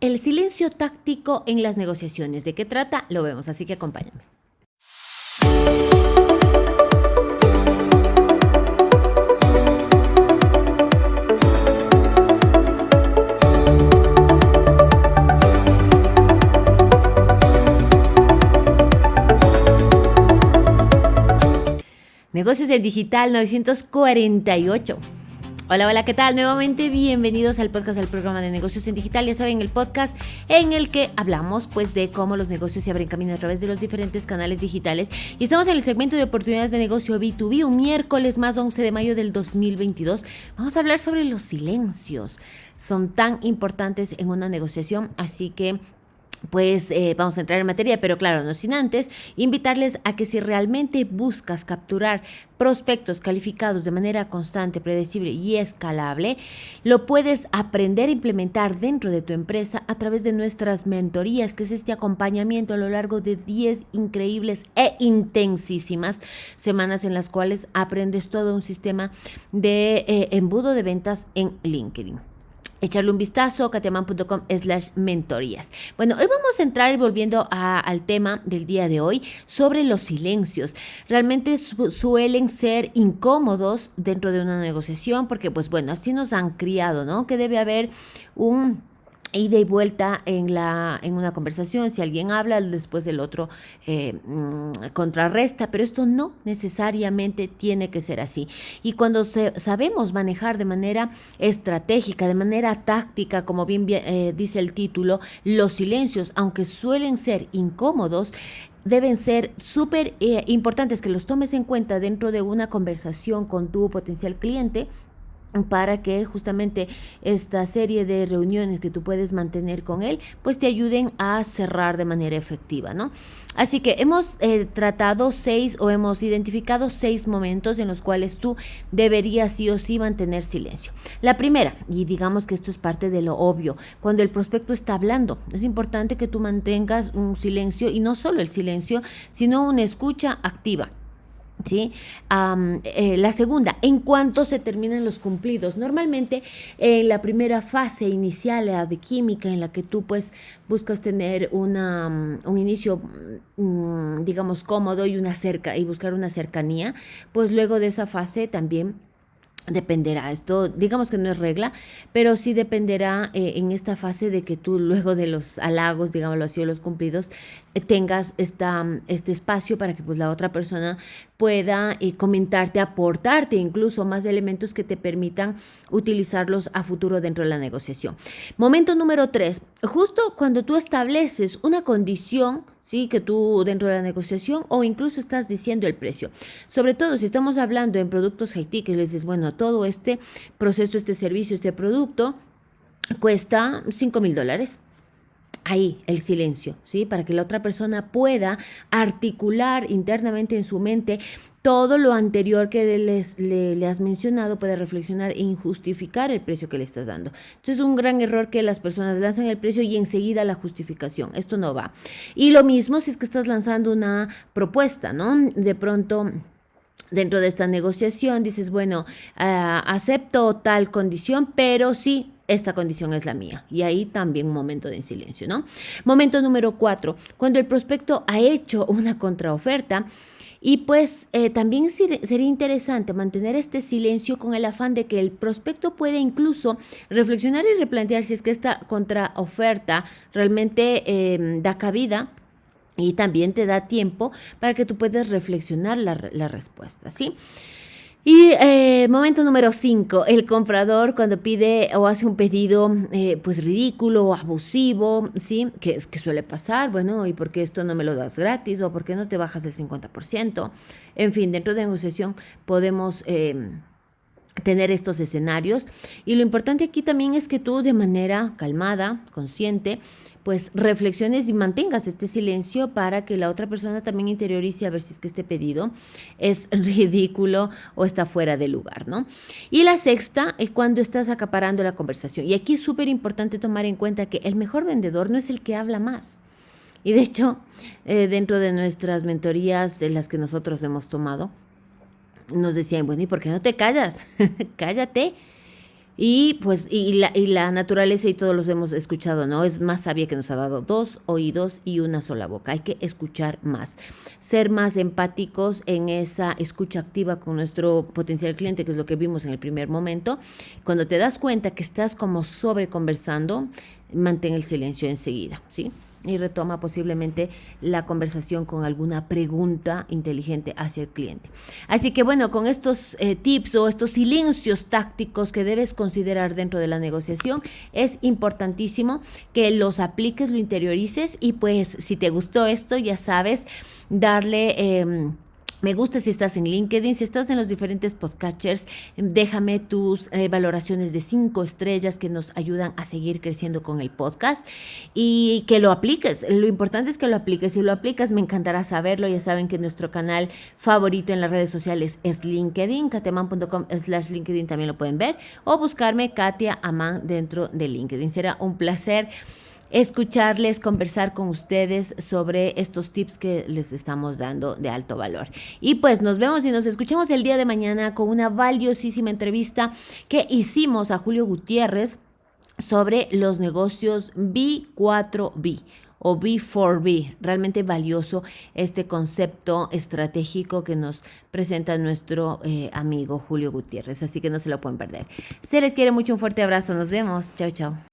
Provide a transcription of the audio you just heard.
El silencio táctico en las negociaciones. ¿De qué trata? Lo vemos, así que acompáñame. Negocios en Digital 948. Hola, hola, ¿qué tal? Nuevamente bienvenidos al podcast del programa de negocios en digital. Ya saben, el podcast en el que hablamos pues de cómo los negocios se abren camino a través de los diferentes canales digitales. Y estamos en el segmento de oportunidades de negocio B2B, un miércoles más 11 de mayo del 2022. Vamos a hablar sobre los silencios. Son tan importantes en una negociación, así que pues eh, vamos a entrar en materia, pero claro, no sin antes invitarles a que si realmente buscas capturar prospectos calificados de manera constante, predecible y escalable, lo puedes aprender a implementar dentro de tu empresa a través de nuestras mentorías, que es este acompañamiento a lo largo de 10 increíbles e intensísimas semanas en las cuales aprendes todo un sistema de eh, embudo de ventas en LinkedIn echarle un vistazo, katiaman.com slash mentorías. Bueno, hoy vamos a entrar volviendo al tema del día de hoy sobre los silencios. Realmente suelen ser incómodos dentro de una negociación porque, pues bueno, así nos han criado, ¿no? Que debe haber un ida y vuelta en, la, en una conversación, si alguien habla, después el otro eh, mm, contrarresta, pero esto no necesariamente tiene que ser así. Y cuando sabemos manejar de manera estratégica, de manera táctica, como bien, eh, dice el título, los silencios, aunque suelen ser incómodos, deben ser súper eh, importantes que los tomes en cuenta dentro de una conversación con tu potencial cliente para que justamente esta serie de reuniones que tú puedes mantener con él, pues te ayuden a cerrar de manera efectiva, ¿no? Así que hemos eh, tratado seis o hemos identificado seis momentos en los cuales tú deberías sí o sí mantener silencio. La primera, y digamos que esto es parte de lo obvio, cuando el prospecto está hablando, es importante que tú mantengas un silencio y no solo el silencio, sino una escucha activa. ¿Sí? Eh, la segunda, en cuanto se terminan los cumplidos. Normalmente en la primera fase inicial, la de química, en la que tú pues buscas tener una, un inicio, mm, digamos, cómodo y, una cerca, y buscar una cercanía, pues luego de esa fase también dependerá. Esto, digamos que no es regla, pero sí dependerá eh, en esta fase de que tú luego de los halagos, digámoslo así, o los cumplidos, eh, tengas esta, este espacio para que pues la otra persona pueda eh, comentarte, aportarte incluso más elementos que te permitan utilizarlos a futuro dentro de la negociación. Momento número tres, justo cuando tú estableces una condición ¿sí? que tú dentro de la negociación o incluso estás diciendo el precio. Sobre todo si estamos hablando en productos Haití, que les dices, bueno, todo este proceso, este servicio, este producto cuesta 5 mil dólares ahí el silencio, ¿sí? Para que la otra persona pueda articular internamente en su mente todo lo anterior que les, le, has mencionado, puede reflexionar e injustificar el precio que le estás dando. Entonces es un gran error que las personas lanzan el precio y enseguida la justificación. Esto no va. Y lo mismo si es que estás lanzando una propuesta, ¿no? De pronto dentro de esta negociación dices, bueno, ah, acepto tal condición, pero sí esta condición es la mía. Y ahí también un momento de silencio, ¿no? Momento número cuatro, cuando el prospecto ha hecho una contraoferta. Y pues eh, también sería interesante mantener este silencio con el afán de que el prospecto puede incluso reflexionar y replantear si es que esta contraoferta realmente em, da cabida y también te da tiempo para que tú puedas reflexionar la respuesta, ¿sí? Y eh, momento número 5, el comprador cuando pide o hace un pedido eh, pues ridículo o abusivo, ¿sí? Que, es, que suele pasar, bueno, ¿y por qué esto no me lo das gratis? ¿O por qué no te bajas del 50%? En fin, dentro de negociación podemos... Eh, tener estos escenarios y lo importante aquí también es que tú de manera calmada, consciente, pues reflexiones y mantengas este silencio para que la otra persona también interiorice a ver si es que este pedido es ridículo o está fuera de lugar, ¿no? Y la sexta es cuando estás acaparando la conversación. Y aquí es súper importante tomar en cuenta que el mejor vendedor no es el que habla más. Y de hecho, eh, dentro de nuestras mentorías de las que nosotros hemos tomado, nos decían, bueno, ¿y por qué no te callas? Cállate Y pues, y la, y la naturaleza y todos los hemos escuchado, ¿no? Es más sabia que nos ha dado dos oídos y una sola boca. Hay que escuchar más, ser más empáticos en esa escucha activa con nuestro potencial cliente, que es lo que vimos en el primer momento. Cuando te das cuenta que estás como sobre conversando, mantén el silencio enseguida, ¿sí? Y retoma posiblemente la conversación con alguna pregunta inteligente hacia el cliente. Así que bueno, con estos eh, tips o estos silencios tácticos que debes considerar dentro de la negociación, es importantísimo que los apliques, lo interiorices y pues si te gustó esto, ya sabes, darle... Eh, me gusta si estás en LinkedIn, si estás en los diferentes podcatchers, déjame tus eh, valoraciones de cinco estrellas que nos ayudan a seguir creciendo con el podcast y que lo apliques. Lo importante es que lo apliques. Si lo aplicas, me encantará saberlo. Ya saben que nuestro canal favorito en las redes sociales es LinkedIn, kateman.com slash LinkedIn también lo pueden ver o buscarme Katia Aman dentro de LinkedIn. Será un placer escucharles, conversar con ustedes sobre estos tips que les estamos dando de alto valor. Y pues nos vemos y nos escuchamos el día de mañana con una valiosísima entrevista que hicimos a Julio Gutiérrez sobre los negocios B4B o B4B. Realmente valioso este concepto estratégico que nos presenta nuestro eh, amigo Julio Gutiérrez. Así que no se lo pueden perder. Se les quiere mucho, un fuerte abrazo. Nos vemos. Chao, chao.